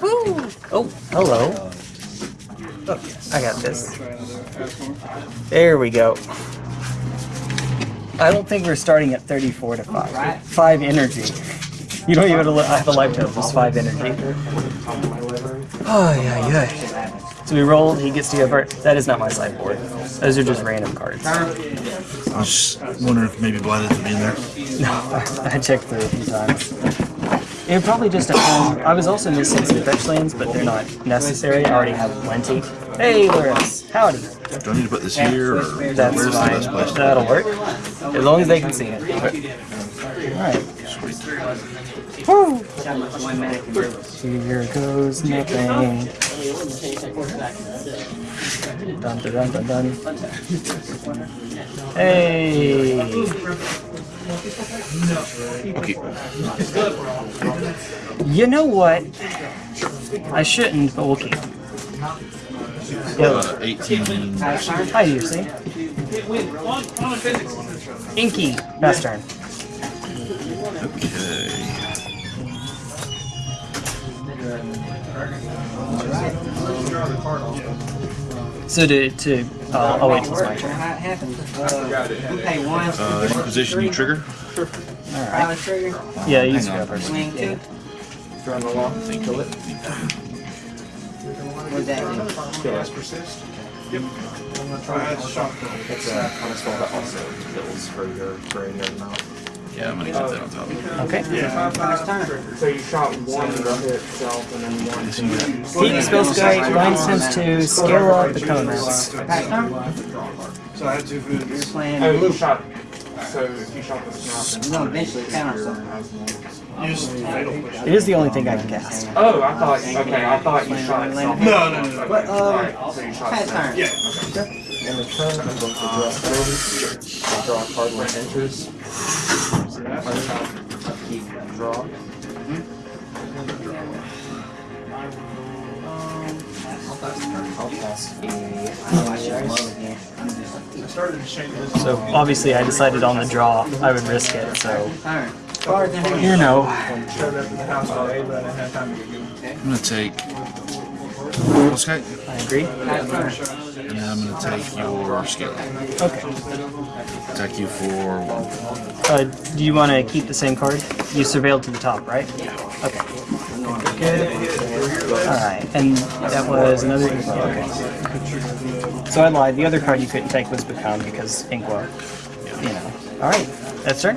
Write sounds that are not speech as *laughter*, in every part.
Woo! Oh, hello. Oh, I got this. There we go. I don't think we're starting at 34 to 5. 5 energy. You don't even have a lifetime, just 5 energy. Oh, yeah, yeah. So we roll, he gets to go first. That is not my sideboard. Those are just random cards. I was just wondering if maybe Blighted would be in there. No, *laughs* I checked through a few times. It probably just depend. I was also missing some fetch lands, but they're not necessary. I already have plenty. Hey, Loris. Howdy. Do I need to put this here, or That's where's the best place? That'll work. As long as they can see it. Alright. Woo! Here goes nothing. Dun dun dun dun dun. Hey! Okay. You know what? I shouldn't, but we'll keep. Yo, Uh, 18. hi, you see? Inky, pass turn. Okay. So to, to uh, I'll wait till it's my turn. How it happens. Uh, we pay one. Uh, any position you trigger? Pilot trigger. Yeah, you just Hang go on. first. Swing two. Run along, kill it. What's that do? Kill us. Persist. Yep. It's a kind of spell that also kills for your for any other amount. Yeah, I'm gonna keep that on top. Okay. First turn. So you shot one to hit itself and then one to Keep spell sky, blind sense to scale up the comments. Pass turn. So I had two You're foods. playing. Oh, You're Luke shot. So if you shot the snap, gonna eventually counter something. It is the only thing I can cast. Oh, I thought. Okay, I thought you shot itself. No, no, no. But, um, Alright, so you shot Pass itself. turn. In the turn, I'm going to draw cards. I draw a card when it enters. Keep draw. I'll pass. So obviously I decided on the draw I would risk it, so you know. I'm gonna take. Okay. I agree. And I'm gonna take your skill. Okay. Attack you for one. Uh, do you want to keep the same card? You surveilled to the top, right? Yeah. Okay. Good. Alright, and that was another Okay. So I lied. The other card you couldn't take was Become because Inkwell. You know. Alright, that's turn.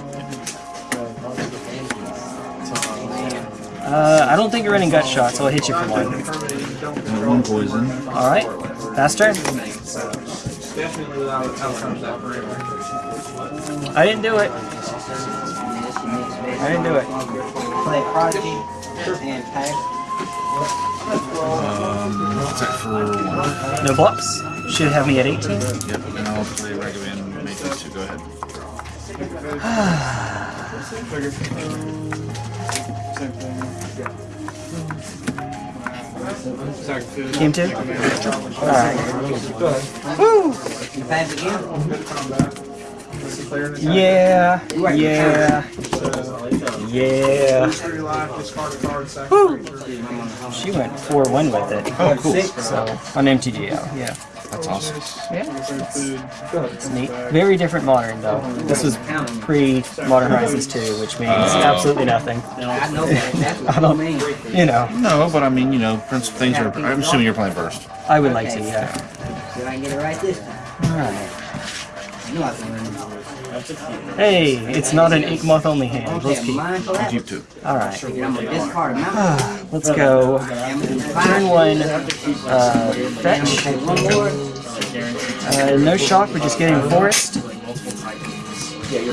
Uh, I don't think you're running gut shot, so I'll hit you for one. And one poison. Alright, Faster. I didn't do it. I didn't do it. Play Prodigy and Pack. Um, attack for one. No blocks. Should have me at 18. Yep. And I'll play Ragavan and make these two go ahead. *sighs* Game two? Alright. Woo! You pass again? Yeah, yeah, yeah. Woo! She went 4-1 with it. Oh, cool. So, on MTGO, yeah. That's awesome. Yeah, it's neat. Very different modern, though. This was pre-Modern Horizons 2, which means oh. absolutely nothing. I know that. That's what *laughs* I don't, mean. you know, No, but I mean, you know, Prince things are. I'm assuming you're playing first. I would like to, yeah. Did I get it right this time? Alright. I Hey, it's not an ink moth only hand. Let's keep. of Keep. Alright. *sighs* Let's go. Turn one, uh, fetch. Uh, no shock, we're just getting forest.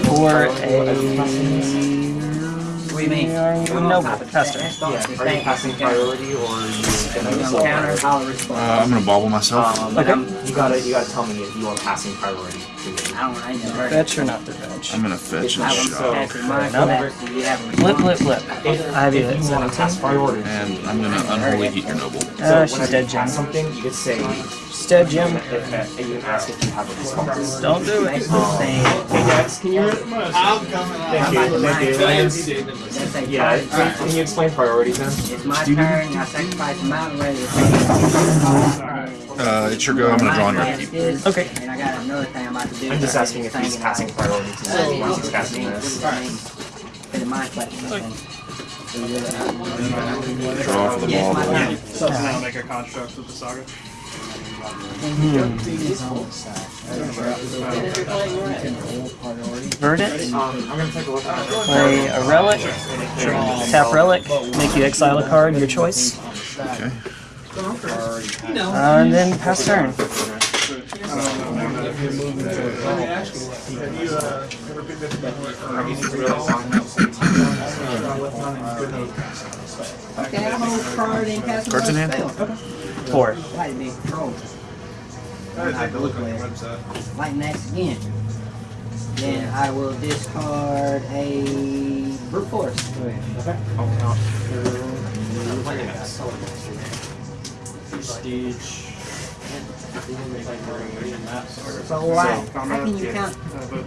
For a. What do you mean? No, faster. Yeah, Are you passing priority or are you gonna counter, I'll Uh, respond. I'm gonna bobble myself. Um, and I'm- you gotta you gotta tell me if you want passing priority. I don't, I ain't never heard of Fetch or not to fetch? I'm gonna fetch and I was shot. passing mine No. first, and you have a Flip, flip, flip. I have you at You want to pass 17. priority. And I'm gonna unholy heat your noble. Uh, she's dead, you Jim. something, you could say She's dead, Jim. if, if you can ask if you have a response. Don't do it. Hey Dex, can you? I'm about to mine. They say Yeah, target can you explain priorities then? It's my turn. I sacrifice a mountain ready to take Uh, it's your go. I'm gonna draw on your Cast upkeep. Okay. And I got another thing I'm about to do. I'm just asking if didn't he's think passing about it. priorities So, once he's casting this. For the mind question. Draw for the ball. my turn. So now make a construct with the saga. Verdant. I'm gonna take a look at. Play a relic. Tap relic. Make you exile a card, your choice. Okay. Uh, and then pass turn. Okay, I hold card and cast Cards in another hand? spell. Four. Like me, control. Like next again. Then I will discard a brute force. I'll count. Prestige. So why? How can you count?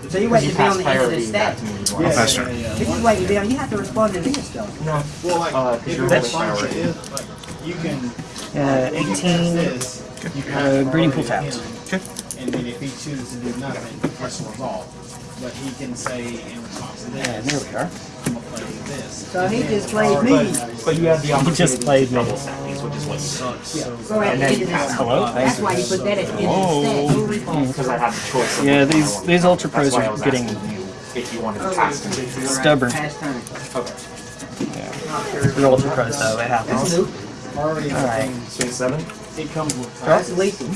So you wait You to be on the end of the priorities back stack. to me. I'll pass. If you wait to be on, you have to respond to this stuff. No, Well, like, uh, if you're your holding function is, like, you can. Uh, 18. Cast this, you Uh, breeding pool priority tapped. him, And then if he chooses to do nothing, this will resolve. But he can say in response to And this, there we are. I'm gonna play this. So he just played me. But you have the opportunity just played to me. double stack which is what sucks. So at the end Hello? That's why you put that at the end of the. Because I have the choice. of Yeah, which one I these these ultra pros are was getting you if you wanted to pass them. stubborn. Pass turn. Okay. They're ultra pros though. It happens. Priority All right. things, Swing seven. It comes with. That's lethal.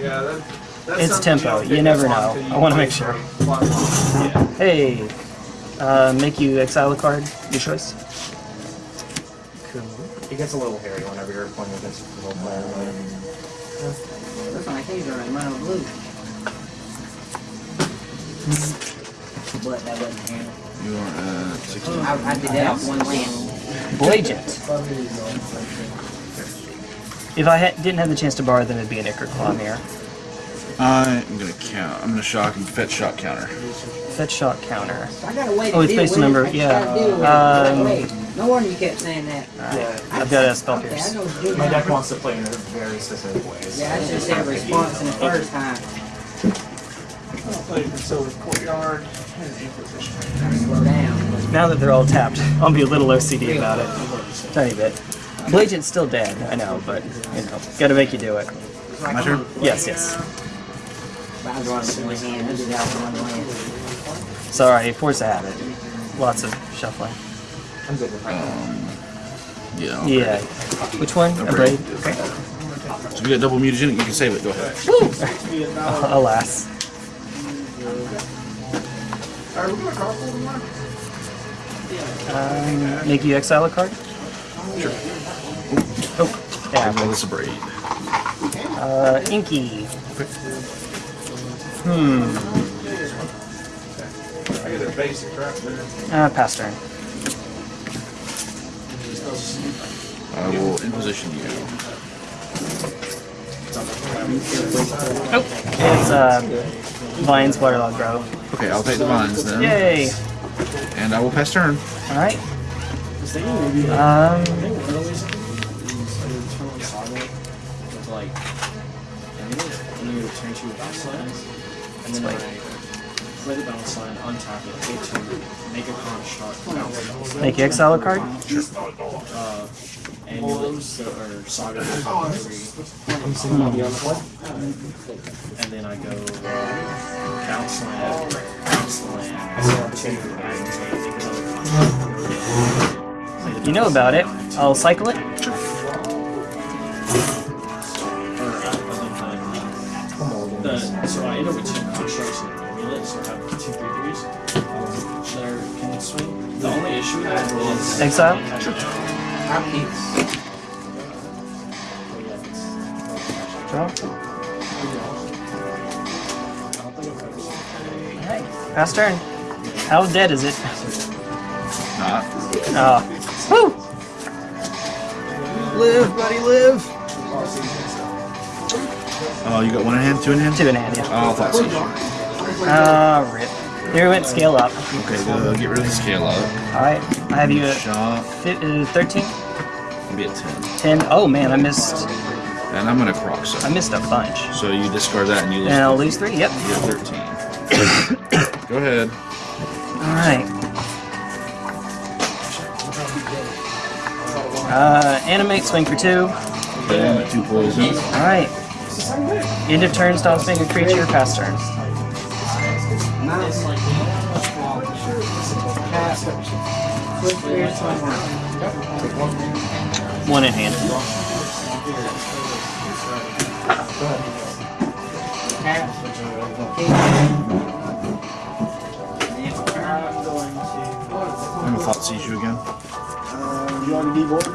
Yeah, that, that's It's tempo. don't You never know. you I wanna make sure. for a lot longer. Yeah. Hey, uh, make you exile a card, your choice. Cool. It gets a little hairy whenever you're playing against a little player. Looks like he's running mono blue. But that wasn't him. You are at 16. I, I did that off one land. Blagent. If I ha- didn't have the chance to borrow them, it'd be an Ichor Claw mirror. I'm gonna count. I'm gonna shock and fetch shock counter. Fetch shot counter. I got a way to Oh, it's deal based with on number- it. I yeah. gotta deal with it. Um, Wait, No wonder you kept saying that. Alright, I've got a spell Okay, pierce. know what you're My deck wants to play in a very specific way. so Yeah, I it's just kind said of response in the first time. Play for Silver Courtyard and Inquisition. Slow down. Now that they're all tapped, I'll be a little OCD about it. Tiny bit. Blagent's still dead, I know, but, you know, gotta make you do it. My turn? Yes, yes. But I was running with one hand. I did that with one hand. Sorry, force a habit. Lots of shuffling. I'm good with. Yeah. I'll Yeah. Which one? A braid? Okay. So we got double mutagenic. You can save it. Go ahead. *laughs* Alas. Alright, we're gonna carpool tomorrow? Um, make you exile a card? Sure. Yeah. yeah. This a braid. Uh, Inky. Hmm. I get a basic right there. Uh, pass turn. I will imposition you. Oh, it's uh, Vines Waterlogged Grove. Okay, I'll take the vines then. Yay! And I will pass turn. All right. Um, bounce and then. I play the bounce line, untap it, get to make a construct, bounce line. make you exile a card. Uh, amulet, so, or saga three, I'm sitting on the other one. and then I go uh, bounce land, bounce land, two, and take another construct. You know about it. I'll cycle it. Or other than the, so I end up with two constructs and an amulet, so I have two three threes. Um, that can swing. The only issue with that is Exile. Our peace. Yeah, it's- Draw. Alright, pass turn. How dead is it? Not. Oh. Woo! Live, buddy, live. Oh, you got one in hand, two in hand? Two in hand, yeah. Oh, I thought so. Ah, rip. There we went. Scale up. Okay, go get rid of the scale up. All right. I have you at Shot. fi- uh, 13, Maybe at 10. 10. Oh man, I missed. And I'm gonna croc I missed a bunch. So you discard that and you lose. And I'll lose three. Yep. You get 13. *coughs* go ahead. All right. Uh, animate, swing for two. Okay, two poisons. All right. End of turn, stops being a creature. Pass turn. Switch gears, swing one. One in hand. I'm gonna Thoughtseize you again.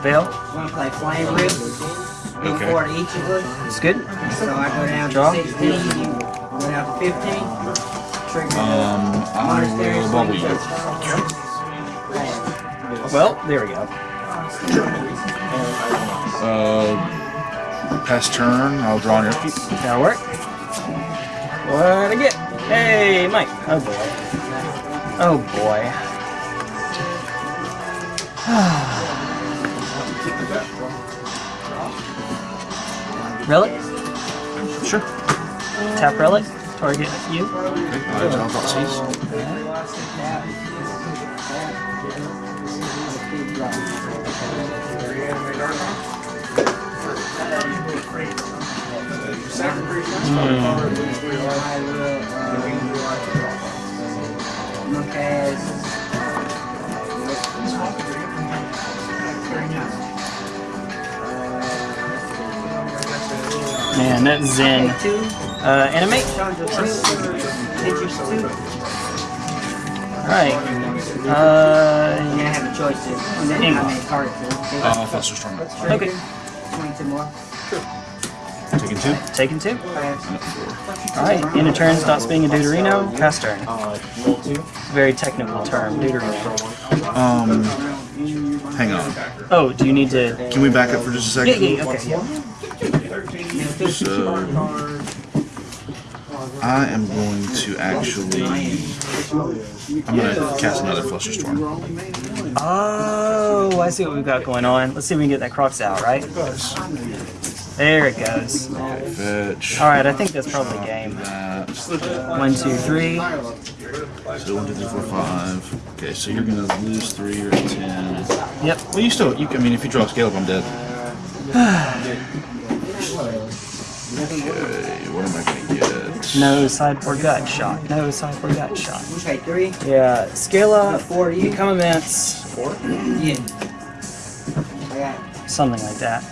Veil. Wanna play Flame Rift? One Okay. for each of us. It's good. So I go down Draw. to 16, you go down to 15. Trigger Um, I monastery will bubble you. Well, there we go. Uh, pass turn. I'll draw on your feet. That'll work. What I get? Hey, Mike. Oh boy. Oh boy. *sighs* Relic? Sure. Tap relic. Target you. Hmm. Okay, I draw Thoughtseize. Man, that Zen. Uh, animate. Chandra two, pictures two. Alright. You're Uh, gonna have a choice to, and then I mean, target two. Uh, okay. Twenty-two more. Taking two. Taking two. Alright. End of turn, stops being a Deuterino. Pass turn. Uh, roll two. Very technical term, Deuterino. Um, hang on. Oh, do you need to. Can we back up for just a Yeah, second? yeah, okay, yeah. So, I am going to actually. I'm gonna cast another Flusterstorm. Oh, I see what we've got going on. Let's see if we can get that Crocs out, right? There it goes. Fetch. Alright, I think that's probably game. One, two, three. So one, two, three, four, five. Okay, so you're gonna lose three. You're at ten. Yep. Well, you still. You, I mean, if you draw a scale up, I'm dead. *sighs* *sighs* *sighs* Okay, what am I gonna get? No sideboard gut shot. No sideboard gut shot. Okay, three. Yeah, scale up, Four you. become immense, Yeah. I got something like that.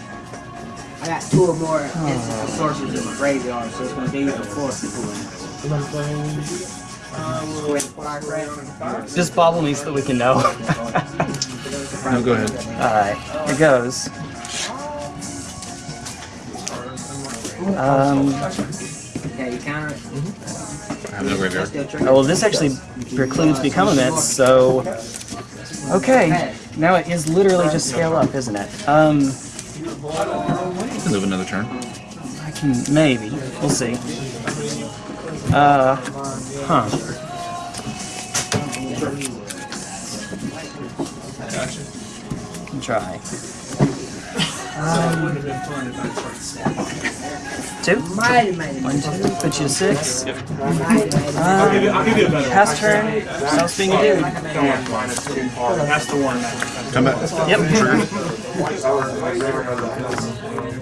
I got two or more oh. instants of sorcerers in my graveyard, so it's gonna be the fourth uh, Go ahead, fire red. Just bobble me so that we can know. No, go ahead. Alright, it goes. Um, Okay, you counter it. I have no graveyard. Oh, well, this actually precludes become immense, so. Okay, now it is literally just scale up, isn't it? Um, You can live another turn. I can maybe. We'll see. Uh, huh. Try. Um, two. Mighty, mighty, One, two. Put you to six. Mighty, mighty. Um, I'll give you a better pass turn. Stops being a dude. That's the one. Come back. Yep.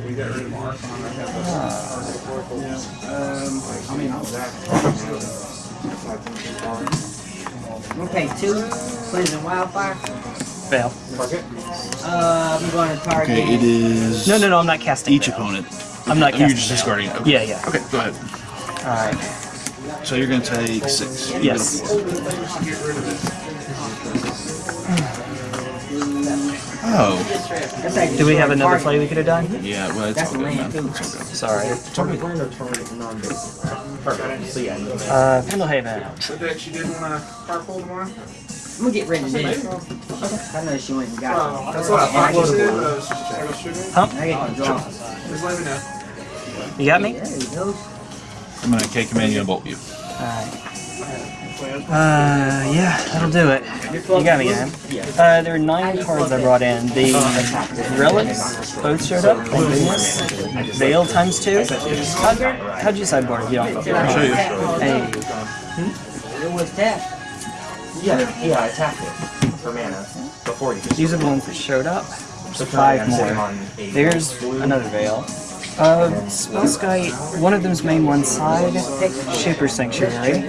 We got rid of Archon. Okay, two. Poison wildfire. Fail. Uh, I'm going to target. Okay, it is. No, no, no. I'm not casting. Each fail. opponent. I'm not Oh, you're just fail. discarding. Okay. Yeah, yeah. Okay, go ahead. All right. So you're gonna take six. You Yes. get a four. Oh, Do we have another play we could have done? yeah. Well, it's That's all a good, man. land, too. It's all good. Sorry. Target land or target non-basic? Perfect. So yeah, you can- Uh, Pendlehaven. So that you didn't want to carpool tomorrow? I'm gonna get rid of this. I know she went and got it. That's what I thought you I said. get- but I was just- shooting. Hump. I get to draw. Just let me know. You got me? There you go. I'm gonna K command you and bolt you. All right. Uh, yeah, that'll do it. You got me, man. Uh, there are nine cards I brought in. The relics both showed up. Thank goodness. Veil times two. How'd, how'd you sideboard? if You don't. I'll show you. Hey, It was tapped. Yeah, yeah, I tapped it for mana before you. these are the ones that showed up. So five more. There's another veil. Uh, Spellskite, one of them's main one side. Shaper Sanctuary.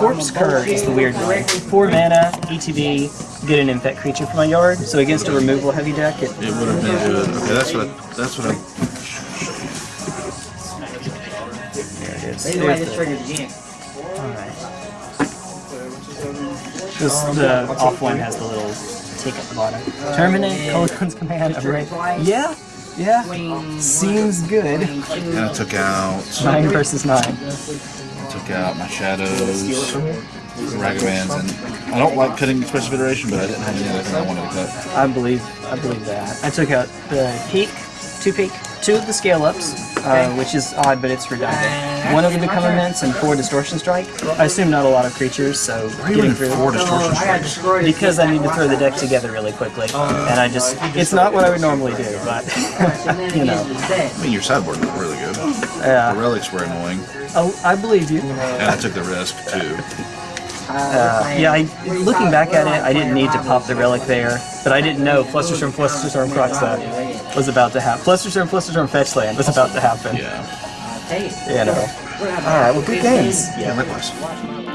Corpse Cur is the weird one. Four mana, ETB, get an infect creature from my yard. So against a removal heavy deck, it It would have been good. Okay, that's what. I, that's what I. there it is. They know why There's this the- This the off one has the little tick at the bottom. Terminate, Kolaghan's command, right? Yeah, yeah. Seems good. And I took out. Nine versus nine. I Took out my shadows, Ragavans, and I don't like cutting expressive iteration, but I didn't have any other thing I wanted to cut. I believe I believe that. I took out the peak, two peak, two of the scale ups, uh, which is odd, but it's redundant. One of the become immense and four distortion strike. I assume not a lot of creatures, so Why getting through. four distortion I got strikes? destroyed. this Because I need to throw the deck together really quickly, and I just, it's not what I would normally do, but, *laughs* you know, I mean, your sideboard looked really good. Yeah. The relics were annoying, Oh, I believe you. and I took the risk too. Uh, yeah, I, looking back at it, I didn't need to pop the relic there, but I didn't know Flusterstorm, Flusterstorm, Crockset was about to happen. Flusterstorm, Flusterstorm, Fetchland was about to happen. Yeah. Hey, You know. Alright, well, good games. Yeah, likewise.